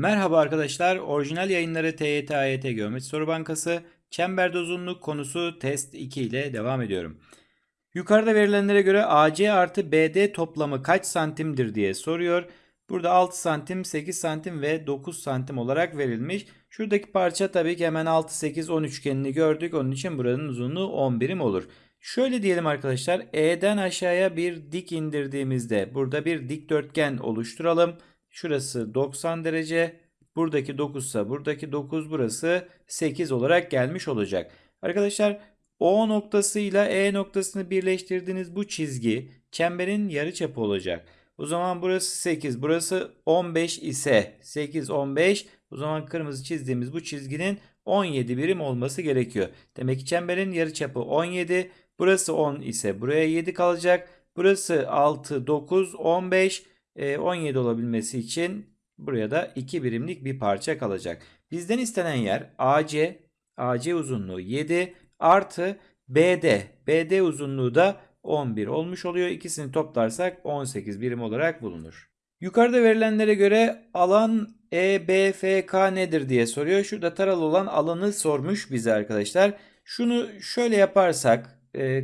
Merhaba arkadaşlar. Orijinal yayınları TYT AYT Geometri Soru Bankası çemberde uzunluk konusu test 2 ile devam ediyorum. Yukarıda verilenlere göre AC artı BD toplamı kaç santimdir diye soruyor. Burada 6 santim, 8 santim ve 9 santim olarak verilmiş. Şuradaki parça tabii ki hemen 6, 8, 10 üçgenini gördük. Onun için buranın uzunluğu 10 birim olur. Şöyle diyelim arkadaşlar. E'den aşağıya bir dik indirdiğimizde burada bir dikdörtgen oluşturalım. Şurası 90 derece. Buradaki 9 ise buradaki 9 burası 8 olarak gelmiş olacak. Arkadaşlar O noktasıyla E noktasını birleştirdiğiniz bu çizgi çemberin yarıçapı olacak. O zaman burası 8, burası 15 ise 8, 15 o zaman kırmızı çizdiğimiz bu çizginin 17 birim olması gerekiyor. Demek ki çemberin yarıçapı 17, burası 10 ise buraya 7 kalacak. Burası 6, 9, 15, 17 olabilmesi için buraya da 2 birimlik bir parça kalacak. Bizden istenen yer AC, AC uzunluğu 7 artı BD, BD uzunluğu da 11 olmuş oluyor. İkisini toplarsak 18 birim olarak bulunur. Yukarıda verilenlere göre alan EBFK nedir diye soruyor. Şurada taralı olan alanı sormuş bize arkadaşlar. Şunu şöyle yaparsak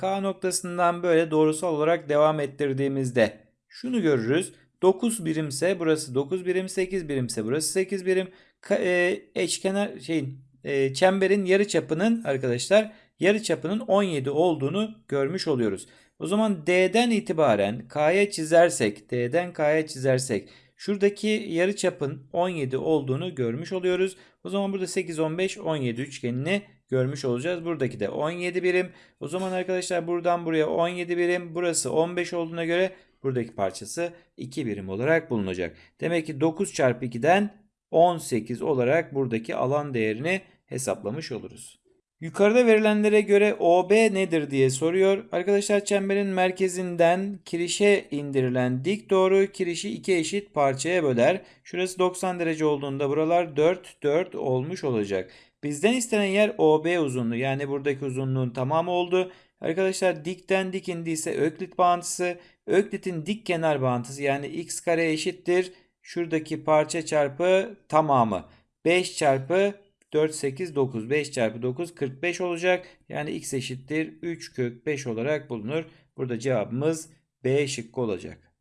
K noktasından böyle doğrusal olarak devam ettirdiğimizde şunu görürüz. 9 birimse burası 9 birim, 8 birimse burası 8 birim. E, eşkenar şeyin e, çemberin yarı çapının arkadaşlar yarı çapının 17 olduğunu görmüş oluyoruz. O zaman D'den itibaren K'ya çizersek, D'den K'ya çizersek şuradaki yarı çapın 17 olduğunu görmüş oluyoruz. O zaman burada 8, 15, 17 üçgenini görmüş olacağız. Buradaki de 17 birim. O zaman arkadaşlar buradan buraya 17 birim. Burası 15 olduğuna göre buradaki parçası 2 birim olarak bulunacak. Demek ki 9 çarpı 2'den 18 olarak buradaki alan değerini hesaplamış oluruz. Yukarıda verilenlere göre OB nedir diye soruyor. Arkadaşlar çemberin merkezinden kirişe indirilen dik doğru kirişi iki eşit parçaya böler. Şurası 90 derece olduğunda buralar 4 4 olmuş olacak. Bizden istenen yer OB uzunluğu yani buradaki uzunluğun tamamı oldu. Arkadaşlar dikten dik indiyse Öklit bağıntısı. Öklit'in dik kenar bağıntısı yani x kare eşittir. Şuradaki parça çarpı tamamı. 5 çarpı 4, 8, 9. 5 çarpı 9 45 olacak. Yani x eşittir 3 kök 5 olarak bulunur. Burada cevabımız B şıkkı olacak.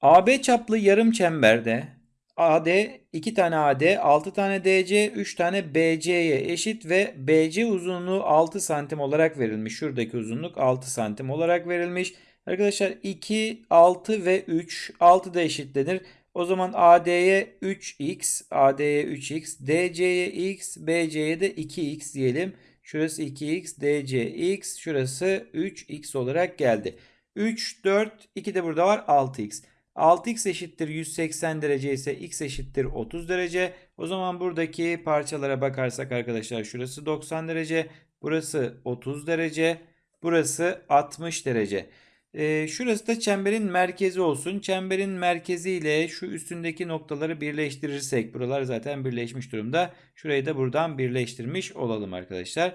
AB çaplı yarım çemberde AD 2 tane AD, 6 tane DC, 3 tane BC'ye eşit ve BC uzunluğu 6 santim olarak verilmiş. Şuradaki uzunluk 6 santim olarak verilmiş. Arkadaşlar 2, 6 ve 3 6 da eşitlenir. O zaman AD'ye 3x, AD'ye 3x, DC'ye x, BC'ye de 2x diyelim. Şurası 2x, DC x, şurası 3x olarak geldi. 3, 4, 2 de burada var 6x. 6x eşittir 180 derece ise x eşittir 30 derece. O zaman buradaki parçalara bakarsak arkadaşlar şurası 90 derece, burası 30 derece, burası 60 derece. E, şurası da çemberin merkezi olsun. Çemberin merkezi ile şu üstündeki noktaları birleştirirsek buralar zaten birleşmiş durumda. Şurayı da buradan birleştirmiş olalım arkadaşlar.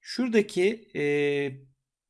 Şuradaki e,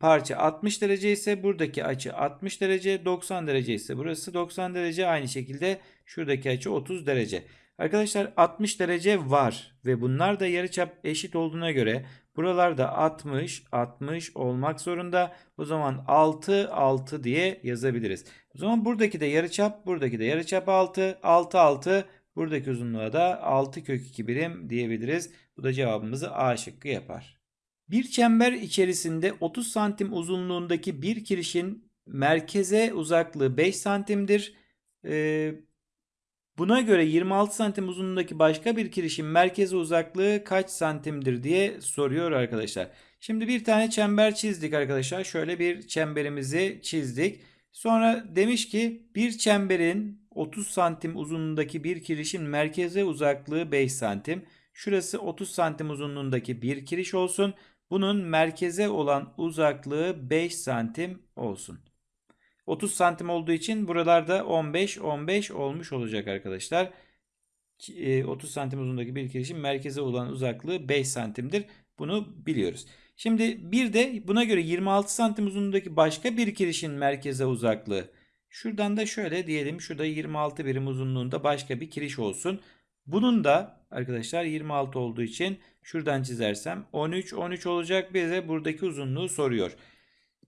parça 60 derece ise buradaki açı 60 derece 90 derece ise burası 90 derece aynı şekilde şuradaki açı 30 derece. Arkadaşlar 60 derece var ve bunlar da yarıçap eşit olduğuna göre buralarda 60 60 olmak zorunda. O zaman 6 6 diye yazabiliriz. O zaman buradaki de yarıçap buradaki de yarıçap 6 6 6 buradaki uzunluğa da 6 kök 2 birim diyebiliriz. Bu da cevabımızı A şıkkı yapar. Bir çember içerisinde 30 santim uzunluğundaki bir kirişin merkeze uzaklığı 5 santimdir. Ee, buna göre 26 santim uzunluğundaki başka bir kirişin merkeze uzaklığı kaç santimdir diye soruyor arkadaşlar. Şimdi bir tane çember çizdik arkadaşlar. Şöyle bir çemberimizi çizdik. Sonra demiş ki bir çemberin 30 santim uzunluğundaki bir kirişin merkeze uzaklığı 5 santim. Şurası 30 santim uzunluğundaki bir kiriş olsun. Bunun merkeze olan uzaklığı 5 santim olsun. 30 santim olduğu için buralarda 15 15 olmuş olacak arkadaşlar. 30 e, santim uzunluğundaki bir kirişin merkeze olan uzaklığı 5 santimdir. Bunu biliyoruz. Şimdi bir de buna göre 26 santim uzunluğundaki başka bir kirişin merkeze uzaklığı. Şuradan da şöyle diyelim. Şurada 26 birim uzunluğunda başka bir kiriş olsun. Bunun da arkadaşlar 26 olduğu için şuradan çizersem 13 13 olacak bize buradaki uzunluğu soruyor.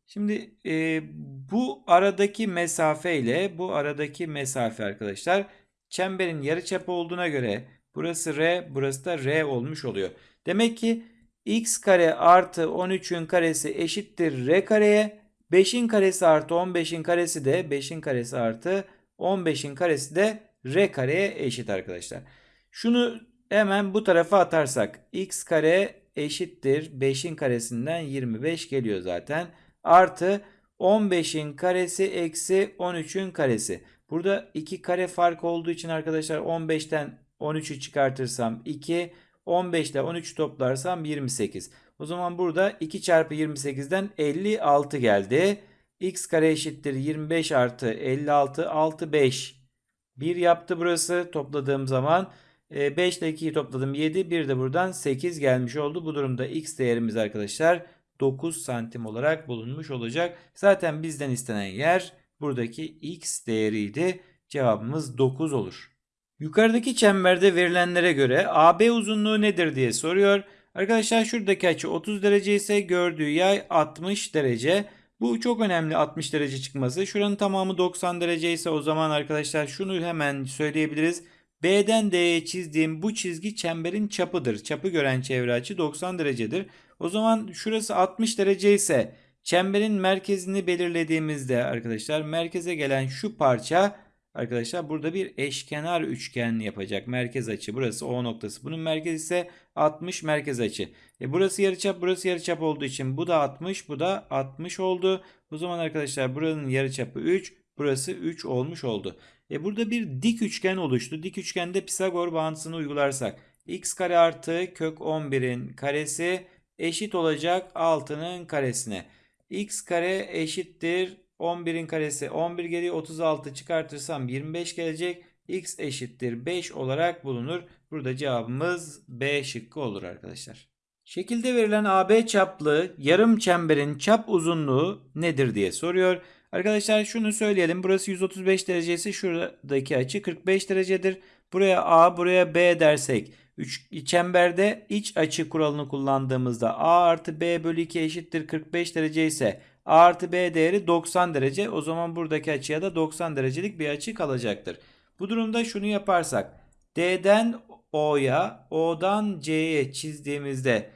Şimdi e, bu aradaki mesafe ile bu aradaki mesafe arkadaşlar çemberin yarıçapı olduğuna göre burası R burası da R olmuş oluyor. Demek ki x kare artı 13'ün karesi eşittir R kareye. 5'in karesi artı 15'in karesi de 5'in karesi artı 15'in karesi de R kareye eşit arkadaşlar. Şunu hemen bu tarafa atarsak x kare eşittir 5'in karesinden 25 geliyor zaten. Artı 15'in karesi eksi 13'ün karesi. Burada 2 kare fark olduğu için arkadaşlar 15'ten 13'ü çıkartırsam 2. 15 ile 13 toplarsam 28. O zaman burada 2 çarpı 28'den 56 geldi. x kare eşittir 25 artı 56 6 5. 1 yaptı burası topladığım zaman. 5 ile 2'yi topladım 7. Bir de buradan 8 gelmiş oldu. Bu durumda x değerimiz arkadaşlar 9 santim olarak bulunmuş olacak. Zaten bizden istenen yer buradaki x değeriydi. Cevabımız 9 olur. Yukarıdaki çemberde verilenlere göre AB uzunluğu nedir diye soruyor. Arkadaşlar şuradaki açı 30 derece ise gördüğü yay 60 derece. Bu çok önemli 60 derece çıkması. Şuranın tamamı 90 derece ise o zaman arkadaşlar şunu hemen söyleyebiliriz. B'den D'ye çizdiğim bu çizgi çemberin çapıdır. Çapı gören çevre açı 90 derecedir. O zaman şurası 60 derece ise çemberin merkezini belirlediğimizde arkadaşlar merkeze gelen şu parça arkadaşlar burada bir eşkenar üçgen yapacak. Merkez açı burası O noktası. Bunun merkezi ise 60 merkez açı. E burası yarıçap burası yarıçap olduğu için bu da 60 bu da 60 oldu. O zaman arkadaşlar buranın yarıçapı 3 burası 3 olmuş oldu. E burada bir dik üçgen oluştu. Dik üçgende Pisagor bağıntısını uygularsak x kare artı kök 11'in karesi eşit olacak 6'nın karesine. x kare eşittir 11'in karesi 11 geliyor 36 çıkartırsam 25 gelecek. x eşittir 5 olarak bulunur. Burada cevabımız B şıkkı olur arkadaşlar. Şekilde verilen AB çaplı yarım çemberin çap uzunluğu nedir diye soruyor. Arkadaşlar şunu söyleyelim. Burası 135 derece ise şuradaki açı 45 derecedir. Buraya A, buraya B dersek üç, çemberde iç açı kuralını kullandığımızda A artı B bölü 2 eşittir 45 derece ise A artı B değeri 90 derece. O zaman buradaki açıya da 90 derecelik bir açı kalacaktır. Bu durumda şunu yaparsak D'den O'ya, O'dan C'ye çizdiğimizde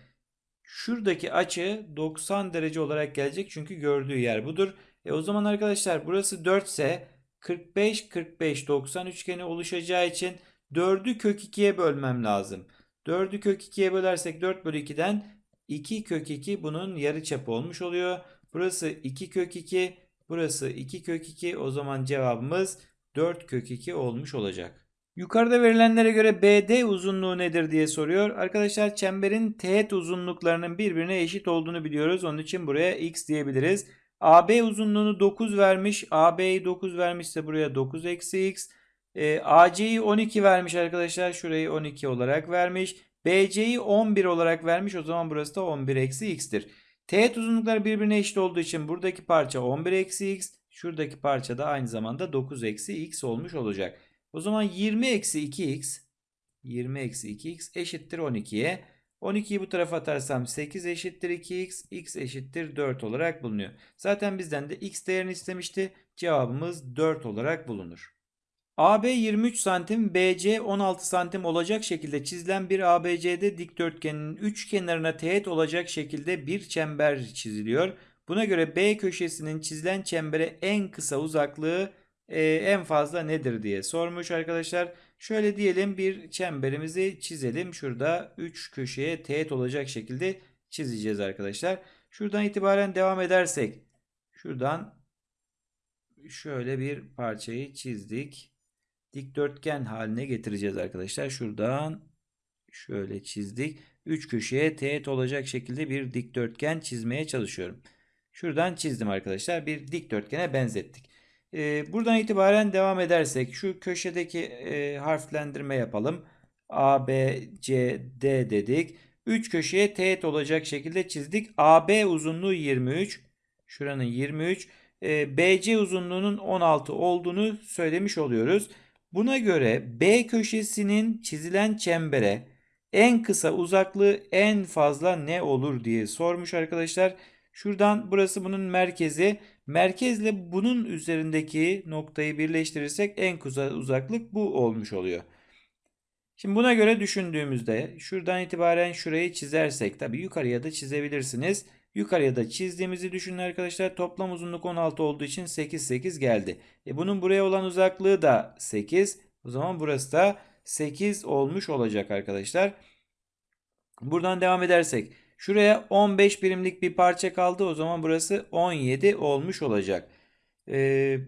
şuradaki açı 90 derece olarak gelecek. Çünkü gördüğü yer budur. E o zaman arkadaşlar burası 4 ise 45 45 90 üçgeni oluşacağı için 4'ü kök 2'ye bölmem lazım. 4'ü kök 2'ye bölersek 4 bölü 2'den 2 kök 2 bunun yarı çapı olmuş oluyor. Burası 2 kök 2 burası 2 kök 2 o zaman cevabımız 4 kök 2 olmuş olacak. Yukarıda verilenlere göre BD uzunluğu nedir diye soruyor. Arkadaşlar çemberin teğet uzunluklarının birbirine eşit olduğunu biliyoruz. Onun için buraya x diyebiliriz. AB uzunluğunu 9 vermiş. AB'yi 9 vermişse buraya 9 eksi x. E, AC'yi 12 vermiş arkadaşlar. Şurayı 12 olarak vermiş. BC'yi 11 olarak vermiş. O zaman burası da 11 eksi x'tir. Teğet uzunlukları birbirine eşit olduğu için buradaki parça 11 eksi x. Şuradaki parça da aynı zamanda 9 eksi x olmuş olacak. O zaman 20 eksi 2x 20 eksi 2x eşittir 12'ye. 12'yi bu tarafa atarsam 8 eşittir 2x, x eşittir 4 olarak bulunuyor. Zaten bizden de x değerini istemişti. Cevabımız 4 olarak bulunur. AB 23 santim, BC 16 santim olacak şekilde çizilen bir ABCD dikdörtgenin üç kenarına teğet olacak şekilde bir çember çiziliyor. Buna göre B köşesinin çizilen çembere en kısa uzaklığı e, en fazla nedir diye sormuş arkadaşlar. Şöyle diyelim bir çemberimizi çizelim. Şurada 3 köşeye teğet olacak şekilde çizeceğiz arkadaşlar. Şuradan itibaren devam edersek şuradan şöyle bir parçayı çizdik. Dikdörtgen haline getireceğiz arkadaşlar. Şuradan şöyle çizdik. 3 köşeye teğet olacak şekilde bir dikdörtgen çizmeye çalışıyorum. Şuradan çizdim arkadaşlar. Bir dikdörtgene benzettik. Ee, buradan itibaren devam edersek şu köşedeki e, harflendirme yapalım. A, B, C, D dedik. 3 köşeye teğet olacak şekilde çizdik. AB uzunluğu 23. Şuranın 23. E, BC uzunluğunun 16 olduğunu söylemiş oluyoruz. Buna göre B köşesinin çizilen çembere en kısa uzaklığı en fazla ne olur diye sormuş arkadaşlar. Şuradan burası bunun merkezi. Merkezle bunun üzerindeki noktayı birleştirirsek en kısa uzaklık bu olmuş oluyor. Şimdi buna göre düşündüğümüzde şuradan itibaren şurayı çizersek tabi yukarıya da çizebilirsiniz. Yukarıya da çizdiğimizi düşünün arkadaşlar. Toplam uzunluk 16 olduğu için 8 8 geldi. E bunun buraya olan uzaklığı da 8. O zaman burası da 8 olmuş olacak arkadaşlar. Buradan devam edersek şuraya 15 birimlik bir parça kaldı. O zaman burası 17 olmuş olacak. Ee,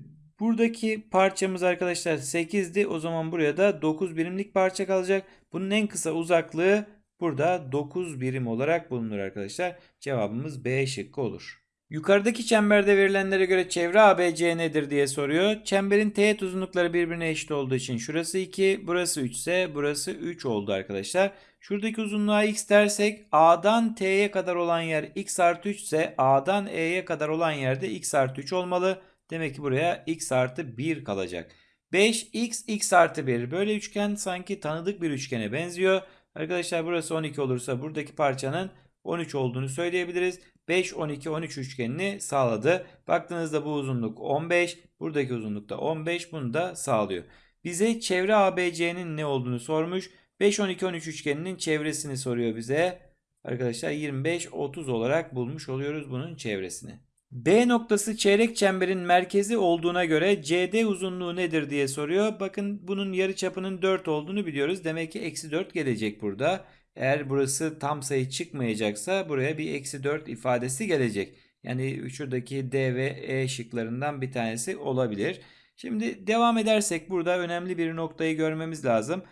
buradaki parçamız arkadaşlar 8'di. O zaman buraya da 9 birimlik parça kalacak. Bunun en kısa uzaklığı burada 9 birim olarak bulunur arkadaşlar. Cevabımız B şıkkı olur. Yukarıdaki çemberde verilenlere göre çevre ABC nedir diye soruyor. Çemberin teğet uzunlukları birbirine eşit olduğu için şurası 2, burası 3 ise burası 3 oldu arkadaşlar. Şuradaki uzunluğa x dersek A'dan T'ye kadar olan yer x artı 3 ise A'dan E'ye kadar olan yerde x artı 3 olmalı. Demek ki buraya x artı 1 kalacak. 5x x artı 1 böyle üçgen sanki tanıdık bir üçgene benziyor. Arkadaşlar burası 12 olursa buradaki parçanın 13 olduğunu söyleyebiliriz. 5, 12, 13 üçgenini sağladı. Baktığınızda bu uzunluk 15. Buradaki uzunluk da 15. Bunu da sağlıyor. Bize çevre ABC'nin ne olduğunu sormuş. 5, 12, 13 üçgeninin çevresini soruyor bize. Arkadaşlar 25, 30 olarak bulmuş oluyoruz bunun çevresini. B noktası çeyrek çemberin merkezi olduğuna göre CD uzunluğu nedir diye soruyor. Bakın bunun yarı çapının 4 olduğunu biliyoruz. Demek ki eksi 4 gelecek burada. Eğer burası tam sayı çıkmayacaksa buraya bir eksi 4 ifadesi gelecek. Yani şuradaki D ve E şıklarından bir tanesi olabilir. Şimdi devam edersek burada önemli bir noktayı görmemiz lazım.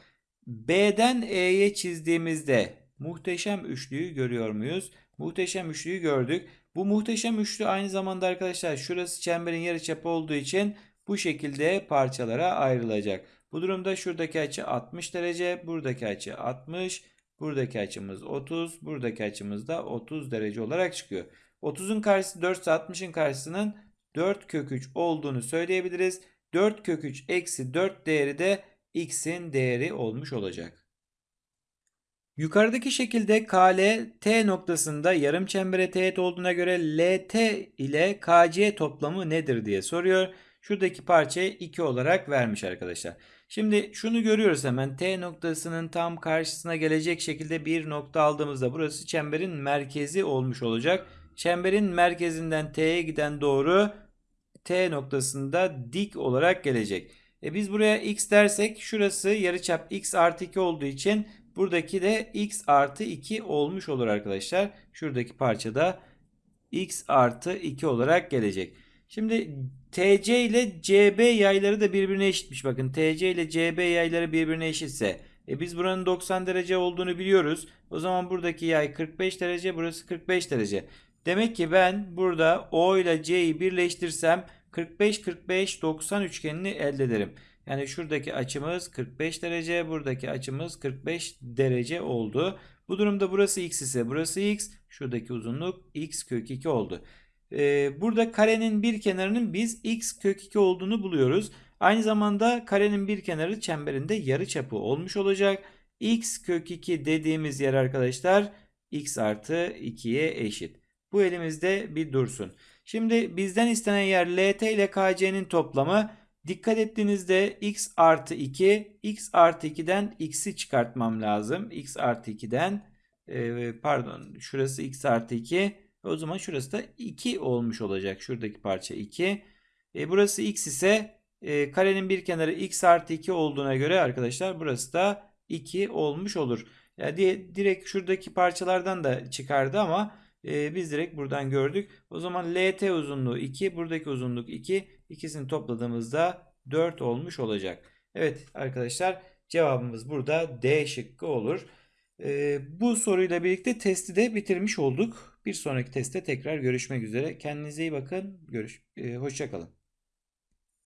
B'den E'ye çizdiğimizde muhteşem üçlüyü görüyor muyuz? Muhteşem üçlüyü gördük. Bu muhteşem üçlü aynı zamanda arkadaşlar şurası çemberin yarıçapı olduğu için bu şekilde parçalara ayrılacak. Bu durumda şuradaki açı 60 derece, buradaki açı 60, buradaki açımız 30, buradaki açımız da 30 derece olarak çıkıyor. 30'un karşısı 4 ise 60'ın karşısının 4 kök 3 olduğunu söyleyebiliriz. 4 kök 3 eksi 4 değeri de x'in değeri olmuş olacak. Yukarıdaki şekilde KL T noktasında yarım çembere teğet olduğuna göre LT ile KC toplamı nedir diye soruyor. Şuradaki parçayı 2 olarak vermiş arkadaşlar. Şimdi şunu görüyoruz hemen T noktasının tam karşısına gelecek şekilde bir nokta aldığımızda burası çemberin merkezi olmuş olacak. Çemberin merkezinden T'ye giden doğru T noktasında dik olarak gelecek. E biz buraya x dersek şurası yarıçap x artı 2 olduğu için buradaki de x artı 2 olmuş olur arkadaşlar. Şuradaki parçada x artı 2 olarak gelecek. Şimdi TC ile CB yayları da birbirine eşitmiş. Bakın TC ile CB yayları birbirine eşitse e biz buranın 90 derece olduğunu biliyoruz. O zaman buradaki yay 45 derece burası 45 derece. Demek ki ben burada O ile C'yi birleştirsem 45-45-90 üçgenini elde ederim. Yani şuradaki açımız 45 derece, buradaki açımız 45 derece oldu. Bu durumda burası x ise burası x, şuradaki uzunluk x kök 2 oldu. Ee, burada karenin bir kenarının biz x kök 2 olduğunu buluyoruz. Aynı zamanda karenin bir kenarı çemberinde yarı çapı olmuş olacak. x kök 2 dediğimiz yer arkadaşlar x artı 2'ye eşit. Bu elimizde bir dursun. Şimdi bizden istenen yer LT ile KC'nin toplamı. Dikkat ettiğinizde x artı 2, x artı 2'den x'i çıkartmam lazım. x artı 2'den e, pardon şurası x artı 2. O zaman şurası da 2 olmuş olacak. Şuradaki parça 2. E, burası x ise e, karenin bir kenarı x artı 2 olduğuna göre arkadaşlar burası da 2 olmuş olur. Yani direkt şuradaki parçalardan da çıkardı ama e, biz direkt buradan gördük. O zaman LT uzunluğu 2, buradaki uzunluk 2. İkisini topladığımızda 4 olmuş olacak. Evet arkadaşlar cevabımız burada D şıkkı olur. E, bu soruyla birlikte testi de bitirmiş olduk. Bir sonraki testte tekrar görüşmek üzere. Kendinize iyi bakın. Görüş, e, hoşçakalın.